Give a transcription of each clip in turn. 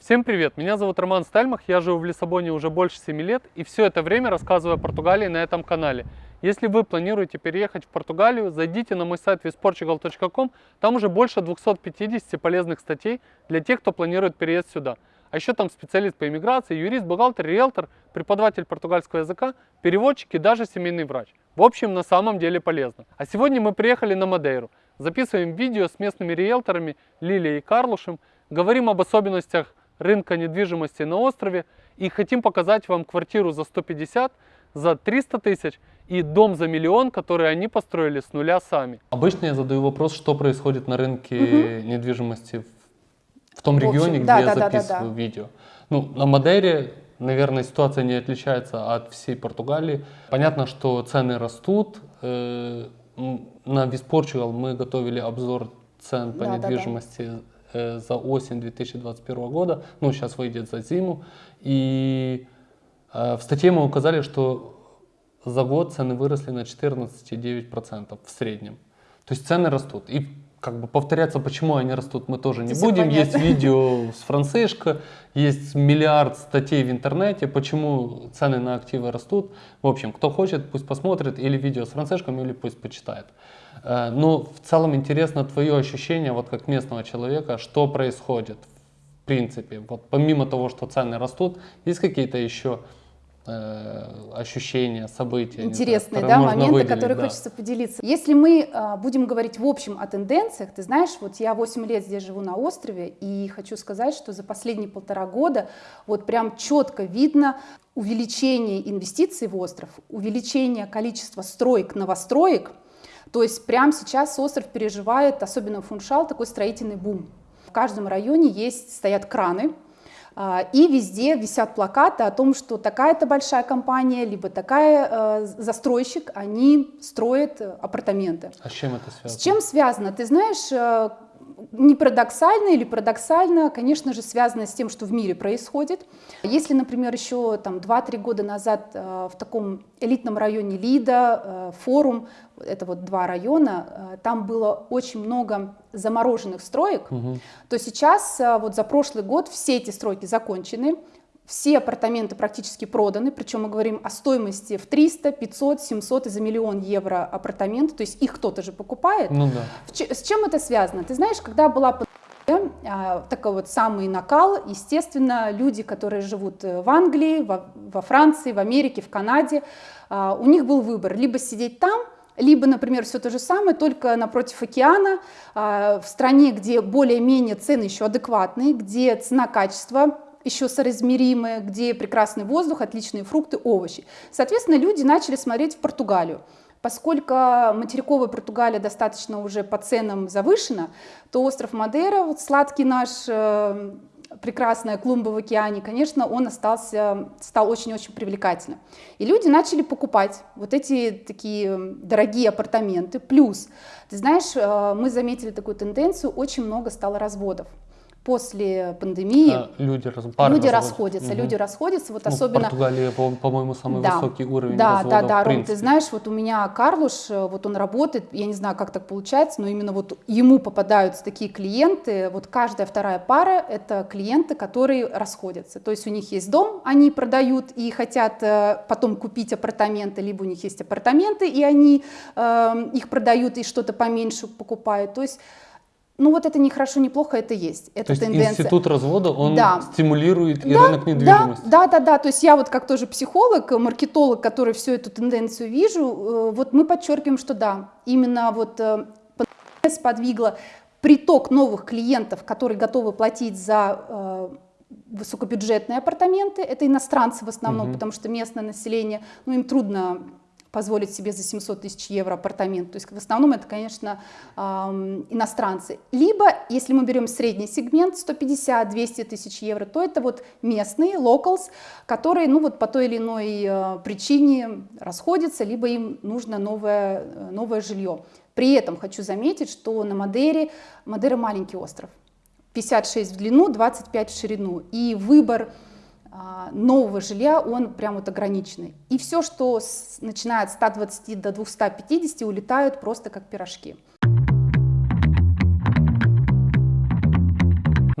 Всем привет, меня зовут Роман Стальмах, я живу в Лиссабоне уже больше 7 лет и все это время рассказываю о Португалии на этом канале. Если вы планируете переехать в Португалию, зайдите на мой сайт visportugal.com, там уже больше 250 полезных статей для тех, кто планирует переезд сюда. А еще там специалист по иммиграции, юрист, бухгалтер, риэлтор, преподаватель португальского языка, переводчик и даже семейный врач. В общем, на самом деле полезно. А сегодня мы приехали на Мадейру. Записываем видео с местными риэлторами Лилией и Карлушем, говорим об особенностях рынка недвижимости на острове и хотим показать вам квартиру за 150, за 300 тысяч и дом за миллион, который они построили с нуля сами. Обычно я задаю вопрос, что происходит на рынке угу. недвижимости в, том в регионе, где да, я да, записываю да, да, да. видео. Ну, на Мадейре, наверное, ситуация не отличается от всей Португалии. Понятно, что цены растут. Э, на Виспорчугал мы готовили обзор цен по да, недвижимости да, да за осень 2021 года, ну сейчас выйдет за зиму. И э, в статье мы указали, что за год цены выросли на 14,9% в среднем. То есть цены растут. И как бы повторяться, почему они растут, мы тоже не Это будем. Есть видео с Францишко, есть миллиард статей в интернете, почему цены на активы растут. В общем, кто хочет, пусть посмотрит или видео с Францишком, или пусть почитает. Э, Но в целом интересно твое ощущение, вот как местного человека, что происходит в принципе. Вот помимо того, что цены растут, есть какие-то еще ощущения, события. Интересные, знаю, да, моменты, выделить, которые да. хочется поделиться. Если мы э, будем говорить в общем о тенденциях, ты знаешь, вот я 8 лет здесь живу на острове, и хочу сказать, что за последние полтора года вот прям четко видно увеличение инвестиций в остров, увеличение количества строек, новостроек, то есть прямо сейчас остров переживает, особенно Фуншал, такой строительный бум. В каждом районе есть, стоят краны, и везде висят плакаты о том, что такая-то большая компания, либо такая э, застройщик, они строят апартаменты. А с чем это связано? С чем связано? Ты знаешь, э, не парадоксально или парадоксально, конечно же, связано с тем, что в мире происходит. Если, например, еще там 2-3 года назад э, в таком элитном районе Лида, э, форум, это вот два района, э, там было очень много замороженных строек, угу. то сейчас вот за прошлый год все эти стройки закончены, все апартаменты практически проданы, причем мы говорим о стоимости в 300, 500, 700 и за миллион евро апартаменты, то есть их кто-то же покупает. Ну да. С чем это связано? Ты знаешь, когда была а, такой вот самый накал, естественно, люди, которые живут в Англии, во, во Франции, в Америке, в Канаде, а, у них был выбор, либо сидеть там, либо, например, все то же самое, только напротив океана, а, в стране, где более-менее цены еще адекватные, где цена-качество еще соразмеримые, где прекрасный воздух, отличные фрукты, овощи. Соответственно, люди начали смотреть в Португалию. Поскольку материковая Португалия достаточно уже по ценам завышена, то остров Мадейра, вот сладкий наш, э, прекрасная клумба в океане, конечно, он остался, стал очень-очень привлекательным. И люди начали покупать вот эти такие дорогие апартаменты. Плюс, ты знаешь, э, мы заметили такую тенденцию, очень много стало разводов после пандемии а, люди, раз, люди расходятся, угу. люди расходятся, вот ну, особенно... Португалия, по-моему, самый да, высокий уровень Да, развода, да, да, Ром, ты знаешь, вот у меня Карлуш, э, вот он работает, я не знаю, как так получается, но именно вот ему попадаются такие клиенты, вот каждая вторая пара — это клиенты, которые расходятся, то есть у них есть дом, они продают и хотят э, потом купить апартаменты, либо у них есть апартаменты, и они э, их продают и что-то поменьше покупают, то есть ну вот это не хорошо, не плохо, это есть. Это то есть тенденция. институт развода, он да. стимулирует и да, рынок недвижимости. Да, да, да, да. То есть я вот как тоже психолог, маркетолог, который всю эту тенденцию вижу, э, вот мы подчеркиваем, что да, именно вот э, сподвигла приток новых клиентов, которые готовы платить за э, высокобюджетные апартаменты. Это иностранцы в основном, угу. потому что местное население, ну им трудно позволить себе за 700 тысяч евро апартамент. То есть в основном это, конечно, иностранцы. Либо, если мы берем средний сегмент, 150-200 тысяч евро, то это вот местные, locals, которые ну, вот по той или иной э, причине расходятся, либо им нужно новое, э, новое жилье. При этом хочу заметить, что на Мадере, Мадера маленький остров, 56 в длину, 25 в ширину, и выбор нового жилья, он прям вот ограниченный. И все, что с, начиная от 120 до 250, улетают просто как пирожки.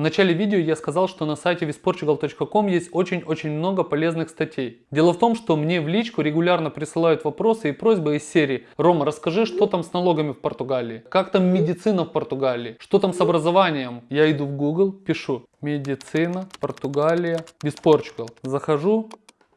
В начале видео я сказал, что на сайте visportugal.com есть очень-очень много полезных статей. Дело в том, что мне в личку регулярно присылают вопросы и просьбы из серии «Рома, расскажи, что там с налогами в Португалии? Как там медицина в Португалии? Что там с образованием?» Я иду в Google, пишу «Медицина, Португалия, Visportugal». Захожу,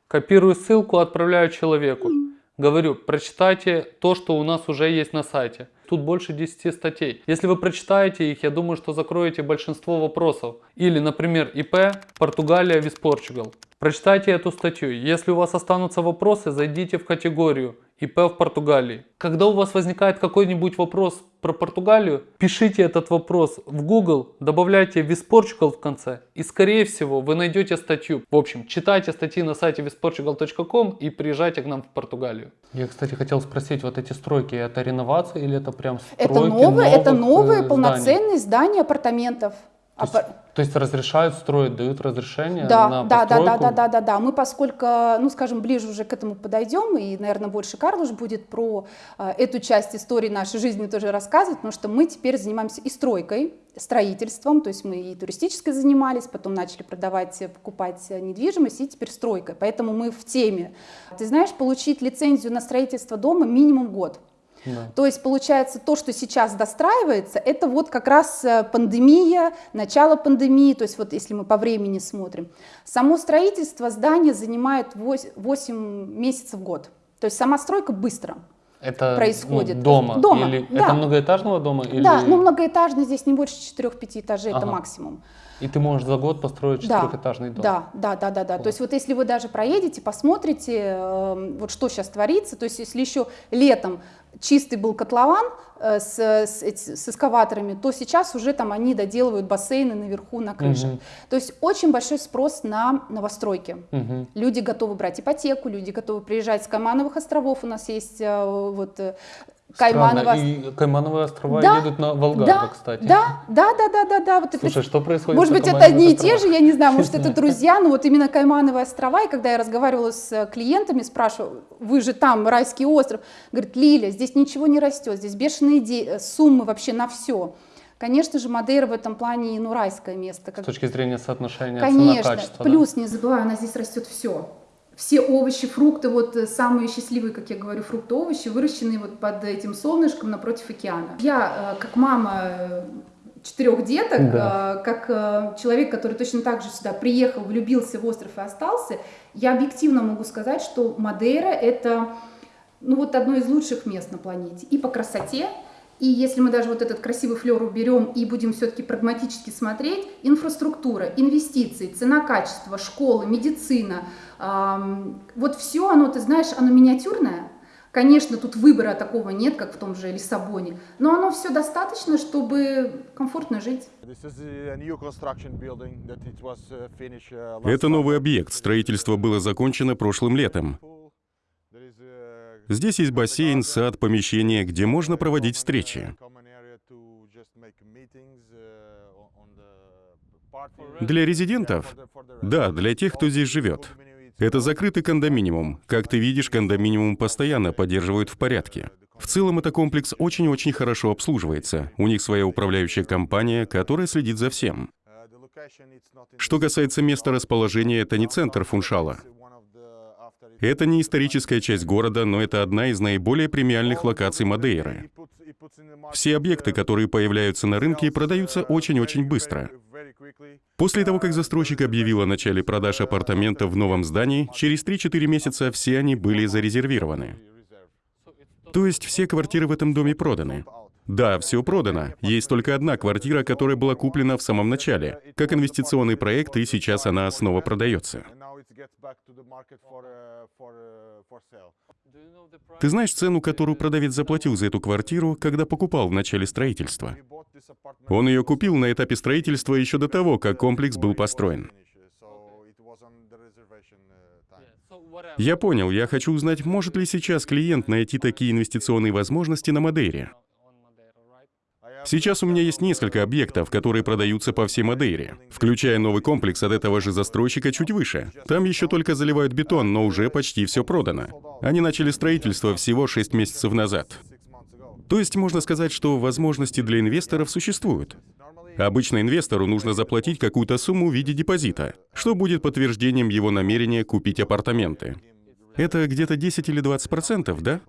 копирую ссылку, отправляю человеку. Говорю, прочитайте то, что у нас уже есть на сайте. Тут больше 10 статей. Если вы прочитаете их, я думаю, что закроете большинство вопросов. Или, например, ИП Португалия виз Португал. Прочитайте эту статью. Если у вас останутся вопросы, зайдите в категорию ИП в Португалии. Когда у вас возникает какой-нибудь вопрос про Португалию, пишите этот вопрос в Google, добавляйте visportugal в конце и скорее всего вы найдете статью. В общем, читайте статьи на сайте visportugal.com и приезжайте к нам в Португалию. Я, кстати, хотел спросить, вот эти стройки, это реновация или это прям стройки Это новые, это новых, новые э, полноценные здания апартаментов. То есть, то есть разрешают строить, дают разрешение Да, на да, да, да, постройку? да, да, да, да. Мы, поскольку, ну, скажем, ближе уже к этому подойдем, и, наверное, больше Карлуш будет про э, эту часть истории нашей жизни тоже рассказывать, потому что мы теперь занимаемся и стройкой, строительством, то есть мы и туристической занимались, потом начали продавать, э, покупать э, недвижимость, и теперь стройкой. Поэтому мы в теме. Ты знаешь, получить лицензию на строительство дома минимум год. Да. То есть получается то, что сейчас достраивается, это вот как раз э, пандемия, начало пандемии, то есть вот если мы по времени смотрим. Само строительство здания занимает 8 месяцев в год. То есть сама стройка быстро. Это происходит. ну, дома? Дома, Или да. это многоэтажного дома? Или... Да, ну многоэтажный здесь не больше 4-5 этажей, это Ага. максимум. И ты можешь за год построить Да, четырехэтажный дом? Да, да, да, да, да. То есть вот если вы даже проедете, посмотрите, э, вот что сейчас творится, то есть если еще летом чистый был котлован э, с, с, с эскаваторами, то сейчас уже там они доделывают бассейны наверху на крышах. Мгм. То есть очень большой спрос на новостройки. Мгм. Люди готовы брать ипотеку, люди готовы приезжать с Каймановых островов. У нас есть э, вот Каймановы Странно, и Каймановые острова Да, едут на Волгоград, да, кстати. Да, да, да, да, да, да. Вот это Слушай, что происходит может быть, это одни и те же, я не знаю, может, это друзья, но вот именно Каймановые острова, и когда я разговаривала с э, клиентами, спрашиваю, вы же там, райский остров, говорит, Лиля, здесь ничего не растет, здесь бешеные де- э, суммы вообще на все. Конечно же, Мадейра в этом плане, ну, райское место. С Как... точки зрения соотношения Конечно, цена-качество. да? плюс, не забывай, у нас здесь растет все. Все овощи, фрукты, вот э, самые счастливые, как я говорю, фрукты, овощи, выращенные вот под этим солнышком напротив океана. Я, э, как мама э, четырех деток, Да. как человек, который точно так же сюда приехал, влюбился в остров и остался, я объективно могу сказать, что Мадейра это ну, вот одно из лучших мест на планете. И по красоте, и если мы даже вот этот красивый флер уберем и будем все-таки прагматически смотреть, инфраструктура, инвестиции, цена, качество, школы, медицина, ам, вот все оно, ты знаешь, оно миниатюрное. Конечно, тут выбора такого нет, как в том же Лиссабоне, но оно все достаточно, чтобы комфортно жить. Uh, uh, Это новый объект. Строительство было закончено прошлым летом. Здесь есть бассейн, сад, помещение, где можно проводить встречи. Для резидентов? Да, для тех, кто здесь живет. Это закрытый кондоминиум. Как ты видишь, кондоминиум постоянно поддерживают в порядке. В целом, это комплекс очень-очень хорошо обслуживается. У них своя управляющая компания, которая следит за всем. Что касается места расположения, это не центр Фуншала. Это не историческая часть города, но это одна из наиболее премиальных локаций Мадейры. Все объекты, которые появляются на рынке, продаются очень-очень быстро. После того, как застройщик объявил о начале продаж апартаментов в новом здании, через 3-4 месяца все они были зарезервированы. То есть все квартиры в этом доме проданы. Да, все продано. Есть только одна квартира, которая была куплена в самом начале, как инвестиционный проект, и сейчас она снова продается. Ты знаешь цену, которую продавец заплатил за эту квартиру, когда покупал в начале строительства? Он ее купил на этапе строительства еще до того, как комплекс был построен. Я понял, я хочу узнать, может ли сейчас клиент найти такие инвестиционные возможности на Мадейре. Сейчас у меня есть несколько объектов, которые продаются по всей Мадейре, включая новый комплекс от этого же застройщика чуть выше. Там еще только заливают бетон, но уже почти все продано. Они начали строительство всего 6 месяцев назад. То есть можно сказать, что возможности для инвесторов существуют. Обычно инвестору нужно заплатить какую-то сумму в виде депозита, что будет подтверждением его намерения купить апартаменты. Это где-то 10 или 20 процентов, да?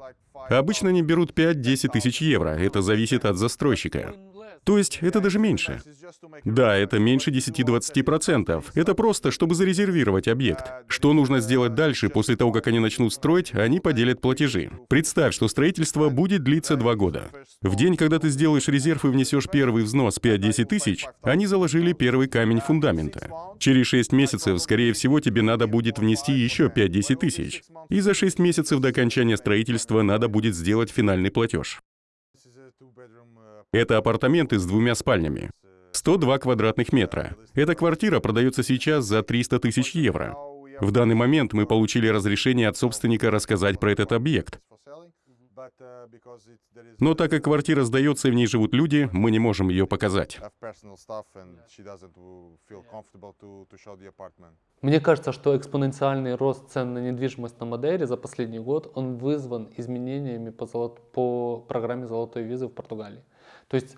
Обычно они берут 5-10 тысяч евро, это зависит от застройщика. То есть это даже меньше. Да, это меньше 10-20%. Это просто, чтобы зарезервировать объект. Что нужно сделать дальше, после того, как они начнут строить, они поделят платежи. Представь, что строительство будет длиться два года. В день, когда ты сделаешь резерв и внесешь первый взнос 5-10 тысяч, они заложили первый камень фундамента. Через 6 месяцев, скорее всего, тебе надо будет внести еще 5-10 тысяч. И за 6 месяцев до окончания строительства надо будет сделать финальный платеж. Это апартаменты с двумя спальнями. 102 квадратных метра. Эта квартира продается сейчас за 300 тысяч евро. В данный момент мы получили разрешение от собственника рассказать про этот объект. Но так как квартира сдается и в ней живут люди, мы не можем ее показать. Мне кажется, что экспоненциальный рост цен на недвижимость на Мадейре за последний год, он вызван изменениями по, золот... по программе «Золотой визы» в Португалии. То есть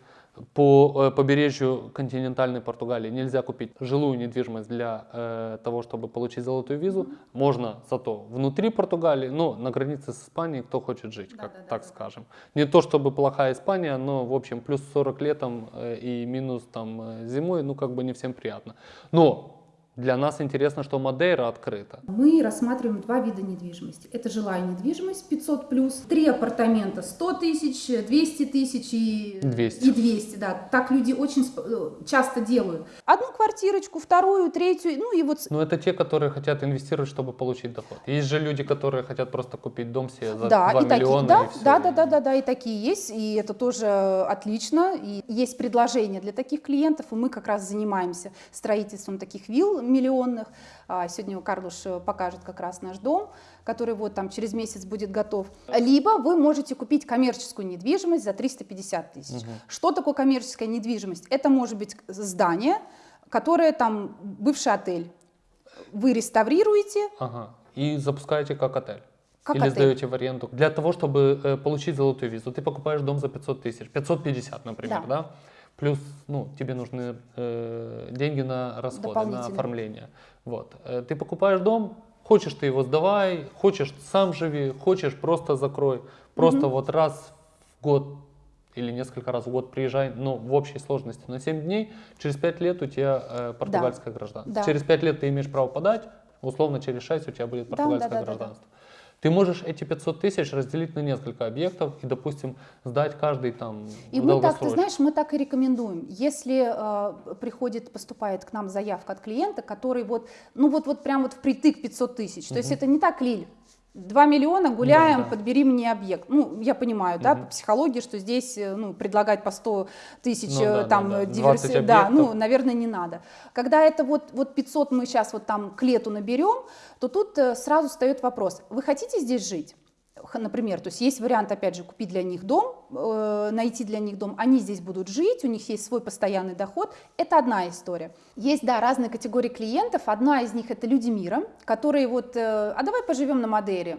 по э, побережью континентальной Португалии нельзя купить жилую недвижимость для э, того, чтобы получить золотую визу. Можно зато внутри Португалии, но на границе с Испанией кто хочет жить, как, да, так да, скажем. Не то чтобы плохая Испания, но в общем плюс 40 летом э, и минус там э, зимой, ну как бы не всем приятно. Но для нас интересно, что Мадейра открыта. Мы рассматриваем два вида недвижимости. Это жилая недвижимость 500 плюс, три апартамента 100 тысяч, 200 тысяч и 200. и 200. Да. Так люди очень э, часто делают. Одну квартирочку, вторую, третью, ну и вот... Но это те, которые хотят инвестировать, чтобы получить доход. Есть же люди, которые хотят просто купить дом себе за да, 2 и миллиона. Такие, да, и все. да, да, да, да, да, и такие есть, и это тоже отлично. И есть предложение для таких клиентов, и мы как раз занимаемся строительством таких вилл миллионных. А, сегодня Карлуш э, покажет как раз наш дом, который вот там через месяц будет готов. Либо вы можете купить коммерческую недвижимость за 350 тысяч. Угу. Что такое коммерческая недвижимость? Это может быть здание, которое там бывший отель. Вы реставрируете. Ага. И запускаете как отель. Как Или отель. сдаете в аренду. Для того, чтобы э, получить золотую визу, ты покупаешь дом за 500 тысяч. 550, например, да? да? Плюс, ну, тебе нужны э, деньги на расходы, на оформление. Вот. Э, ты покупаешь дом, хочешь ты его сдавай, хочешь сам живи, хочешь просто закрой. Просто угу. вот раз в год или несколько раз в год приезжай, но в общей сложности на 7 дней, через 5 лет у тебя э, португальское да. гражданство. Да. Через 5 лет ты имеешь право подать, условно через 6 у тебя будет португальское да, да, гражданство. Да, да, да. Ты можешь эти 500 тысяч разделить на несколько объектов и, допустим, сдать каждый там И мы так, ты знаешь, мы так и рекомендуем. Если э, приходит, поступает к нам заявка от клиента, который вот, ну вот, вот прям вот впритык 500 тысяч, угу. то есть это не так, Лиль, 2 миллиона, гуляем, да, да. подбери мне объект. Ну, я понимаю, угу. да, по психологии, что здесь, э, ну, предлагать по 100 тысяч, ну, да, там, да, да. диверси... Да, ну, наверное, не надо. Когда это вот, вот 500 мы сейчас вот там к лету наберем, то тут э, сразу встает вопрос, вы хотите здесь жить? Например, то есть есть вариант, опять же, купить для них дом, э, найти для них дом, они здесь будут жить, у них есть свой постоянный доход, это одна история. Есть, да, разные категории клиентов, одна из них это люди мира, которые вот, э, а давай поживем на Мадейре,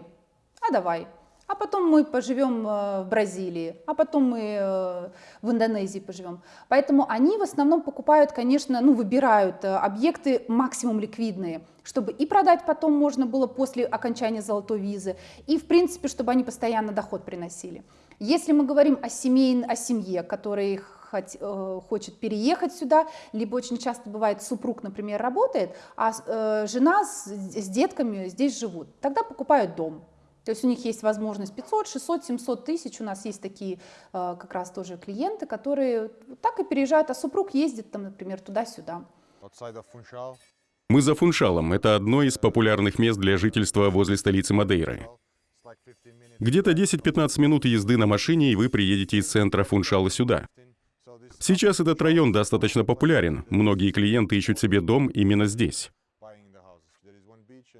а давай, а потом мы поживем э, в Бразилии, а потом мы э, в Индонезии поживем. Поэтому они в основном покупают, конечно, ну, выбирают э, объекты максимум ликвидные, чтобы и продать потом можно было после окончания золотой визы, и, в принципе, чтобы они постоянно доход приносили. Если мы говорим о, семей, о семье, которая хочет переехать сюда, либо очень часто бывает супруг, например, работает, а жена с, с детками здесь живут, тогда покупают дом. То есть у них есть возможность 500, 600, 700 тысяч. У нас есть такие э, как раз тоже клиенты, которые так и переезжают, а супруг ездит там, например, туда-сюда. Мы за Фуншалом. Это одно из популярных мест для жительства возле столицы Мадейры. Где-то 10-15 минут езды на машине, и вы приедете из центра Фуншала сюда. Сейчас этот район достаточно популярен. Многие клиенты ищут себе дом именно здесь.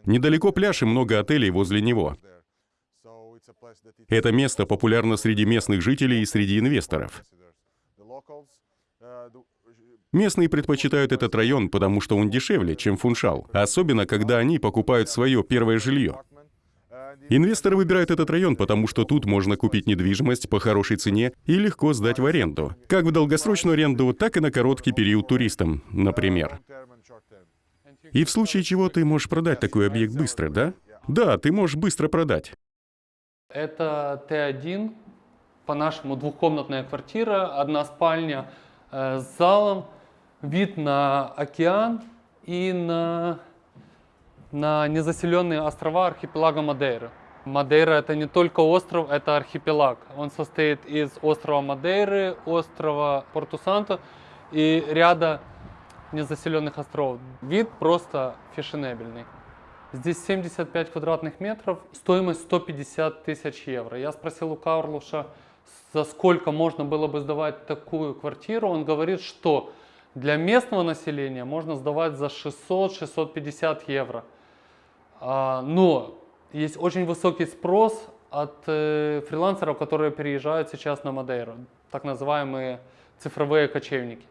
Недалеко пляж и много отелей возле него. Это место популярно среди местных жителей и среди инвесторов. Местные предпочитают этот район, потому что он дешевле, чем Фуншал, особенно когда они покупают свое первое жилье. Инвесторы выбирают этот район, потому что тут можно купить недвижимость по хорошей цене и легко сдать в аренду. Как в долгосрочную аренду, так и на короткий период туристам, например. И в случае чего ты можешь продать такой объект быстро, да? Да, ты можешь быстро продать. Это Т1, по-нашему двухкомнатная квартира, одна спальня э, с залом, вид на океан и на, на незаселенные острова архипелага Мадейра. Мадейра это не только остров, это архипелаг. Он состоит из острова Мадейры, острова Порту-Санто и ряда незаселенных островов. Вид просто фешенебельный. Здесь 75 квадратных метров, стоимость 150 тысяч евро. Я спросил у Карлуша, за сколько можно было бы сдавать такую квартиру. Он говорит, что для местного населения можно сдавать за 600-650 евро. А, но есть очень высокий спрос от э, фрилансеров, которые переезжают сейчас на Мадейру, так называемые цифровые кочевники.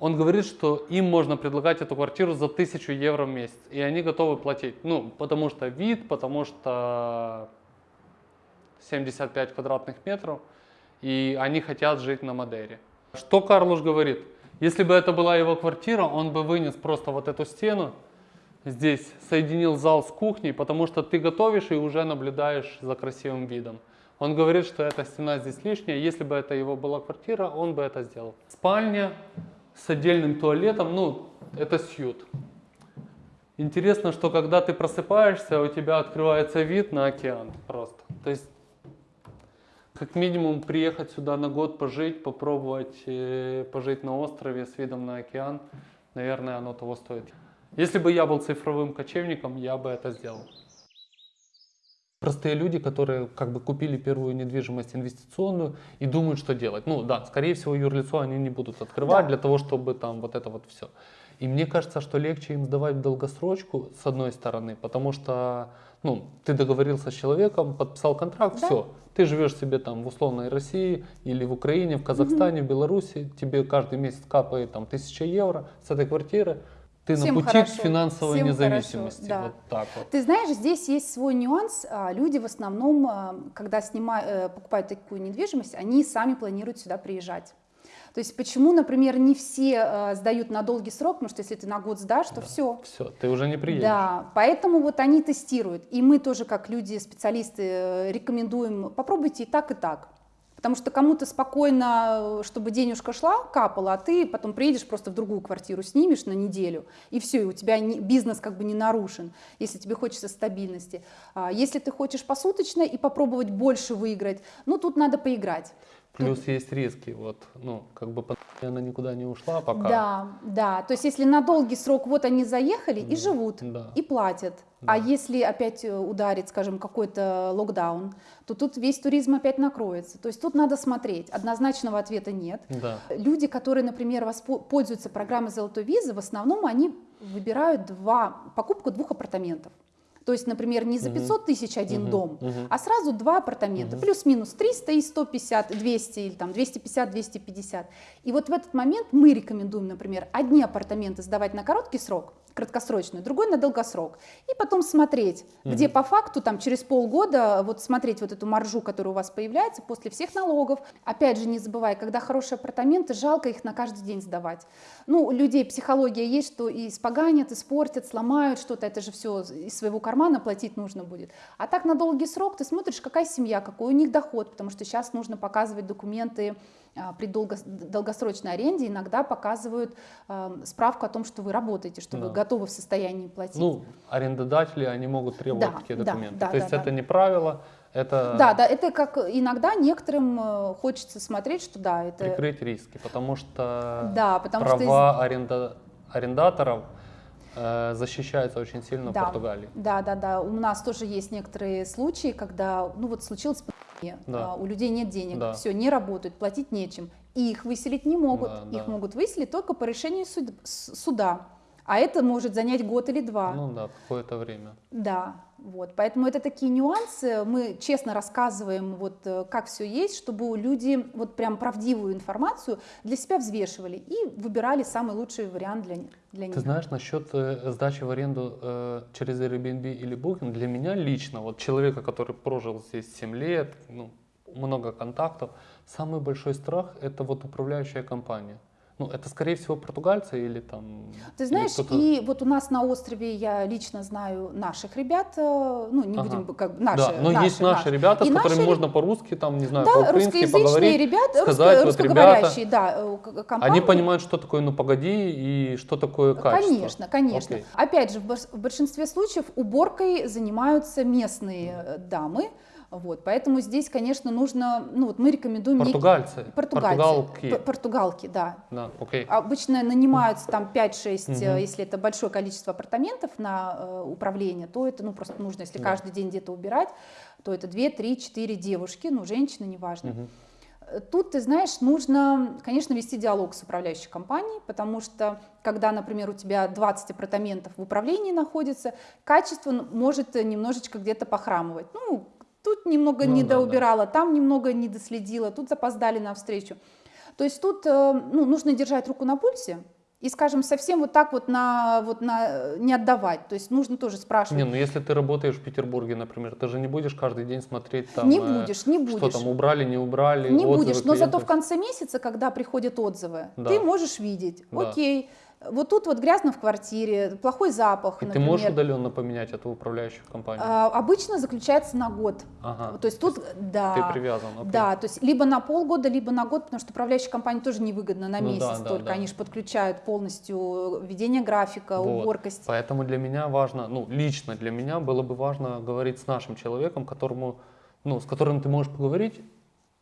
Он говорит, что им можно предлагать эту квартиру за 1000 евро в месяц, и они готовы платить. Ну, потому что вид, потому что 75 квадратных метров, и они хотят жить на Мадейре. Что Карлуш говорит? Если бы это была его квартира, он бы вынес просто вот эту стену, здесь соединил зал с кухней, потому что ты готовишь и уже наблюдаешь за красивым видом. Он говорит, что эта стена здесь лишняя, если бы это его была квартира, он бы это сделал. Спальня, с отдельным туалетом, ну, это сьют. Интересно, что когда ты просыпаешься, у тебя открывается вид на океан просто. То есть, как минимум, приехать сюда на год пожить, попробовать э, пожить на острове с видом на океан, наверное, оно того стоит. Если бы я был цифровым кочевником, я бы это сделал. Простые люди, которые как бы купили первую недвижимость инвестиционную и думают, что делать. Ну да, скорее всего, юрлицо они не будут открывать да. для того, чтобы там вот это вот все. И мне кажется, что легче им сдавать в долгосрочку, с одной стороны, потому что ну, ты договорился с человеком, подписал контракт, да. все. Ты живешь себе там в условной России или в Украине, в Казахстане, угу. в Беларуси, тебе каждый месяц капает там тысяча евро с этой квартиры, ты Всем на пути хорошо. к финансовой Всем независимости. Хорошо, да. Вот так вот. Ты знаешь, здесь есть свой нюанс. А, люди в основном, а, когда снимают, э, покупают такую недвижимость, они сами планируют сюда приезжать. То есть почему, например, не все э, сдают на долгий срок, потому что если ты на год сдашь, то да, все. Все, ты уже не приедешь. Да, поэтому вот они тестируют. И мы тоже, как люди, специалисты, э, рекомендуем, попробуйте и так, и так. Потому что кому-то спокойно, чтобы денежка шла, капала, а ты потом приедешь просто в другую квартиру, снимешь на неделю, и все, и у тебя не, бизнес как бы не нарушен, если тебе хочется стабильности. А если ты хочешь посуточно и попробовать больше выиграть, ну тут надо поиграть. Плюс Тут... есть риски, вот, ну, как бы она никуда не ушла пока. Да, да, то есть если на долгий срок вот они заехали да, и живут, да. и платят, да. а если опять э, ударит, скажем, какой-то локдаун, то тут весь туризм опять накроется. То есть тут надо смотреть, однозначного ответа нет. Да. Люди, которые, например, пользуются программой «Золотой визы», в основном они выбирают два, покупку двух апартаментов. То есть, например, не за 500 тысяч один дом, а сразу два апартамента, плюс-минус 300 и 150, 200 или там 250, 250. И вот в этот момент мы рекомендуем, например, одни апартаменты сдавать на короткий срок, краткосрочную, другой на долгосрок. И потом смотреть, угу. где по факту там через полгода вот смотреть вот эту маржу, которая у вас появляется после всех налогов. Опять же, не забывай, когда хорошие апартаменты, жалко их на каждый день сдавать. Ну, у людей психология есть, что и испоганят, испортят, сломают что-то, это же все из своего кармана платить нужно будет. А так на долгий срок ты смотришь, какая семья, какой у них доход, потому что сейчас нужно показывать документы при долго, долгосрочной аренде иногда показывают э, справку о том, что вы работаете, что да. вы готовы в состоянии платить. Ну, арендодатели, они могут требовать да, такие документы. Да, да, То есть да, это да. не правило, это... Да, да, это как иногда некоторым э, хочется смотреть, что да, это... Прикрыть риски, потому что да, потому права что... аренда... арендаторов э, защищаются очень сильно да, в Португалии. Да, да, да. У нас тоже есть некоторые случаи, когда, ну вот случилось да. А, у людей нет денег, да. все, не работают, платить нечем. И их выселить не могут. Да, их да. могут выселить только по решению суд, суда. А это может занять год или два. Ну да, какое-то время. Да, Вот, поэтому это такие нюансы. Мы честно рассказываем, вот, э, как все есть, чтобы люди вот прям правдивую информацию для себя взвешивали и выбирали самый лучший вариант для, для них. Ты знаешь, насчет э, сдачи в аренду э, через Airbnb или Booking, для меня лично, вот человека, который прожил здесь 7 лет, ну, много контактов, самый большой страх это вот управляющая компания. Ну, это, скорее всего, португальцы или там... Ты знаешь, и вот у нас на острове я лично знаю наших ребят, э, ну, не Ага. будем, как наши, да, но наши, есть наши, наши. ребята, И с которыми наши можно по-русски, там, не знаю, Да, по-украински поговорить, ребята, сказать, русско- вот, ребята, да, э, компании. они понимают, что такое «ну погоди» и что такое качество. Конечно, конечно. Окей. Опять же, в большинстве случаев уборкой занимаются местные э, дамы. Вот, поэтому здесь, конечно, нужно, ну вот мы рекомендуем Португальцы, португальцы, португалки. португалки, да. Да, окей. Обычно нанимаются там 5-6, э, Мгм. если это большое количество апартаментов на э, управление, то это ну просто нужно, если Да. каждый день где-то убирать, то это 2, 3, 4 девушки, ну женщины, неважно. Э, Тут, ты знаешь, нужно, конечно, вести диалог с управляющей компанией, потому что, когда, например, у тебя 20 апартаментов в управлении находится, качество н- может э, немножечко где-то похрамывать. Ну, тут немного Ну не да, да. там немного не доследила, тут запоздали на встречу. То есть тут э, ну, нужно держать руку на пульсе и, скажем, совсем вот так вот, на, вот на, э, не отдавать. То есть нужно тоже спрашивать. Не, ну если ты работаешь в Петербурге, например, ты же не будешь каждый день смотреть там... не э, будешь, не будешь. Что там, убрали, не убрали, Не будешь, но зато клиентов. в конце месяца, когда приходят отзывы, Да. ты можешь видеть, Да. окей, вот тут вот грязно в квартире, плохой запах, И ты можешь удаленно поменять эту управляющую компанию? А, обычно заключается на год. Ага. То есть тут, да, Ты привязан, окей. да, то есть либо на полгода, либо на год, потому что управляющей компании тоже невыгодно на Ну месяц да, да, только, да. они же подключают полностью ведение графика, Вот. уборкость. Поэтому для меня важно, ну, лично для меня было бы важно говорить с нашим человеком, которому, ну, с которым ты можешь поговорить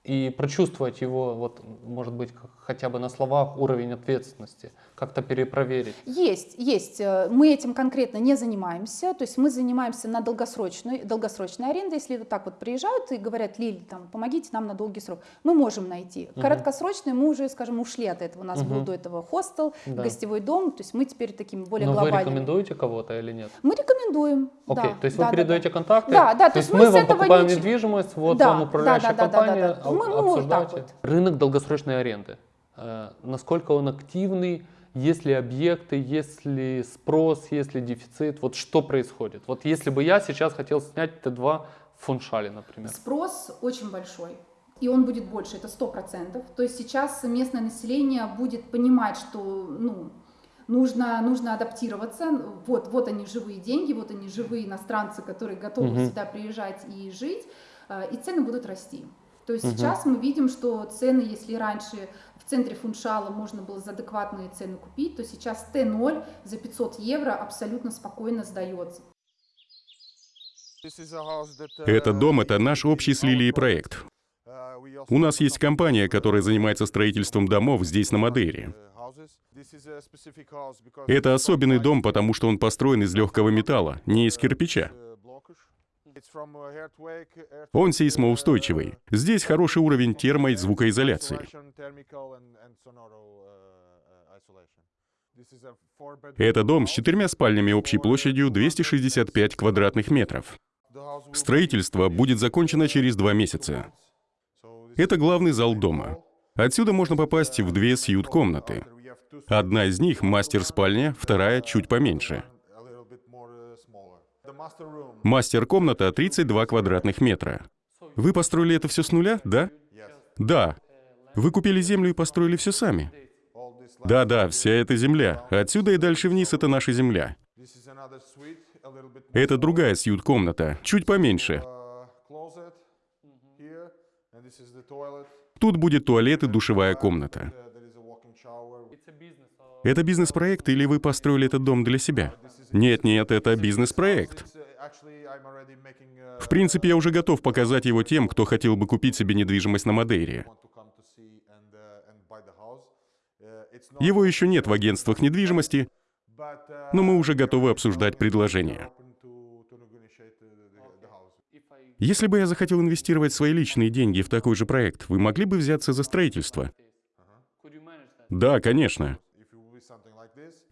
и прочувствовать его, вот, может быть, хотя бы на словах уровень ответственности, как-то перепроверить. Есть, есть. Э, Мы этим конкретно не занимаемся. То есть мы занимаемся на долгосрочной, долгосрочной аренде. Если вот так вот приезжают и говорят, Лиль, там, помогите нам на долгий срок, мы можем найти. Мгм. Короткосрочные мы уже, скажем, ушли от этого. У нас был Мгм. до этого хостел, Да. гостевой дом. То есть мы теперь такими более Но вы глобальными. рекомендуете кого-то или нет? Мы рекомендуем. Окей, да, то есть да, вы да, передаете да. контакты? Да, да, то есть мы с вам покупаем ничего- недвижимость, вот Да, вам управляющая да, да, да, да, компания, да. Мы- об- ну, вот вот. Рынок долгосрочной аренды. Э, Насколько он активный, есть ли объекты, есть ли спрос, есть ли дефицит, вот что происходит? Вот если бы я сейчас хотел снять Т2 в Фуншале, например. Спрос очень большой. И он будет больше, это 100%. То есть сейчас местное население будет понимать, что ну, нужно, нужно адаптироваться. Вот, вот они живые деньги, вот они живые иностранцы, которые готовы Мгм. сюда приезжать и жить, э, и цены будут расти. То есть Мгм. сейчас мы видим, что цены, если раньше в центре Фуншала можно было за адекватные цены купить, то сейчас Т0 за 500 евро абсолютно спокойно сдается. Этот дом — это наш общий с Лилией проект. У нас есть компания, которая занимается строительством домов здесь, на Мадейре. Это особенный дом, потому что он построен из легкого металла, не из кирпича. Он сейсмоустойчивый. Здесь хороший уровень термо- и звукоизоляции. uh, uh, Это дом с четырьмя спальнями общей площадью 265 квадратных метров. Строительство будет закончено через два месяца. Это главный зал дома. Отсюда можно попасть в две сьют-комнаты. Одна из них — мастер-спальня, вторая чуть поменьше. Мастер-комната 32 квадратных метра. Вы построили это все с нуля, да? Да. Вы купили землю и построили все сами. Да-да, вся эта земля. Отсюда и дальше вниз — это наша земля. Это другая сьют-комната, чуть поменьше. uh. Тут будет туалет и душевая комната. Uh. Это бизнес-проект или вы построили этот дом для себя? Нет-нет, это бизнес-проект. В принципе, я уже готов показать его тем, кто хотел бы купить себе недвижимость на Мадейре. Его еще нет в агентствах недвижимости, но мы уже готовы обсуждать предложение. Если бы я захотел инвестировать свои личные деньги в такой же проект, вы могли бы взяться за строительство? Да, конечно.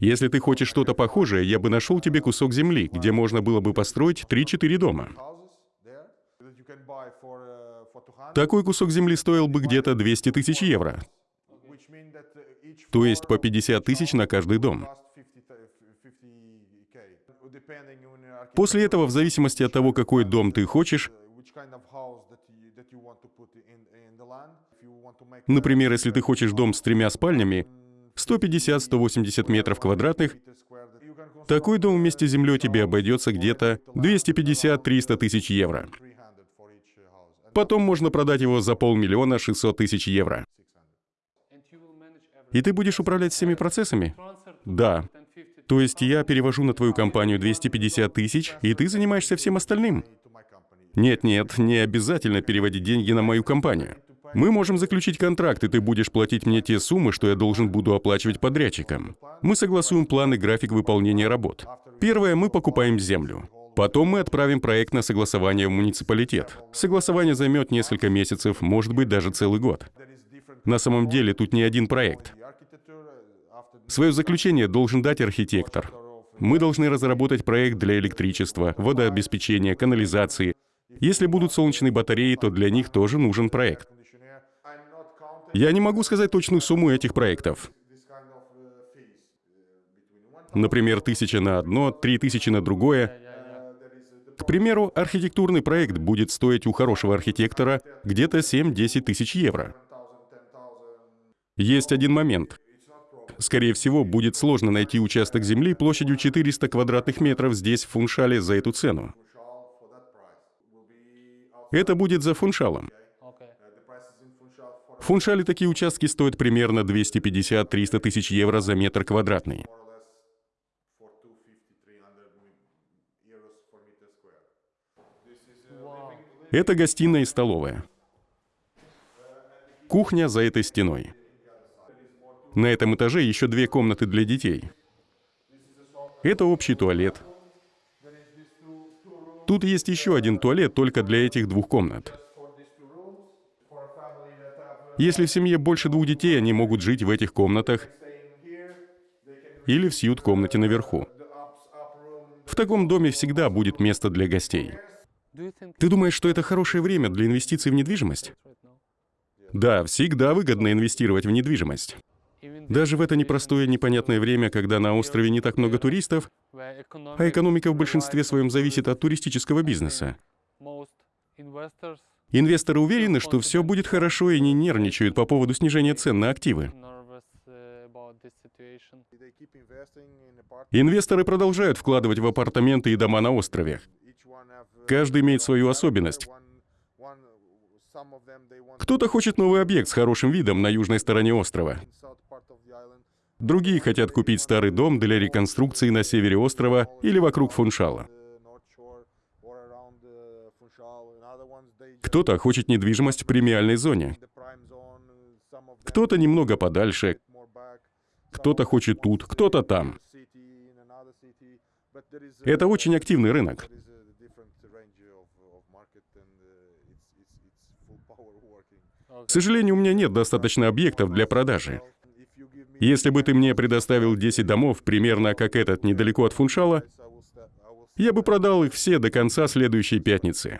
Если ты хочешь что-то похожее, я бы нашел тебе кусок земли, где можно было бы построить 3-4 дома. Houses there that you can buy for for 200, Такой кусок земли стоил бы где-то 200 тысяч евро, то есть по floor 50 тысяч на каждый дом. cost 50 th- 50k, depending on your После этого, в зависимости от того, какой дом ты хочешь, например, если ты хочешь дом с тремя спальнями, 150-180 метров квадратных, такой дом вместе с землей тебе обойдется где-то 250-300 тысяч евро. 300 for each house. And Потом можно продать его за полмиллиона 600 тысяч евро. И ты будешь управлять всеми процессами? Да. То есть я перевожу на твою компанию 250 тысяч, и ты занимаешься всем остальным? Нет-нет, не обязательно переводить деньги на мою компанию. Мы можем заключить контракт, и ты будешь платить мне те суммы, что я должен буду оплачивать подрядчикам. Мы согласуем план и график выполнения работ. Первое, мы покупаем землю. Потом мы отправим проект на согласование в муниципалитет. Согласование займет несколько месяцев, может быть, даже целый год. На самом деле тут не один проект. Свое заключение должен дать архитектор. Мы должны разработать проект для электричества, водообеспечения, канализации. Если будут солнечные батареи, то для них тоже нужен проект. Я не могу сказать точную сумму этих проектов. Например, тысяча на одно, три тысячи на другое. К примеру, архитектурный проект будет стоить у хорошего архитектора где-то 7-10 тысяч евро. Есть один момент. Скорее всего, будет сложно найти участок земли площадью 400 квадратных метров здесь, в Фуншале, за эту цену. Это будет за Фуншалом. В Фуншале такие участки стоят примерно 250-300 тысяч евро за метр квадратный. for 250, 300 euros for meter square. This is Это гостиная и столовая. Кухня за этой стеной. На этом этаже еще две комнаты для детей. Это общий туалет. Тут есть еще один туалет только для этих двух комнат. Если в семье больше двух детей, они могут жить в этих комнатах или в сьют-комнате наверху. В таком доме всегда будет место для гостей. Ты думаешь, что это хорошее время для инвестиций в недвижимость? Да, всегда выгодно инвестировать в недвижимость. Даже в это непростое непонятное время, когда на острове не так много туристов, а экономика в большинстве своем зависит от туристического бизнеса. Инвесторы уверены, что все будет хорошо и не нервничают по поводу снижения цен на активы. Инвесторы продолжают вкладывать в апартаменты и дома на острове. Каждый имеет свою особенность. Кто-то хочет новый объект с хорошим видом на южной стороне острова. Другие хотят купить старый дом для реконструкции на севере острова или вокруг Фуншала. Кто-то хочет недвижимость в премиальной зоне. Кто-то немного подальше, кто-то хочет тут, кто-то там. Это очень активный рынок. К сожалению, у меня нет достаточно объектов для продажи. Если бы ты мне предоставил 10 домов, примерно как этот, недалеко от Фуншала, я бы продал их все до конца следующей пятницы.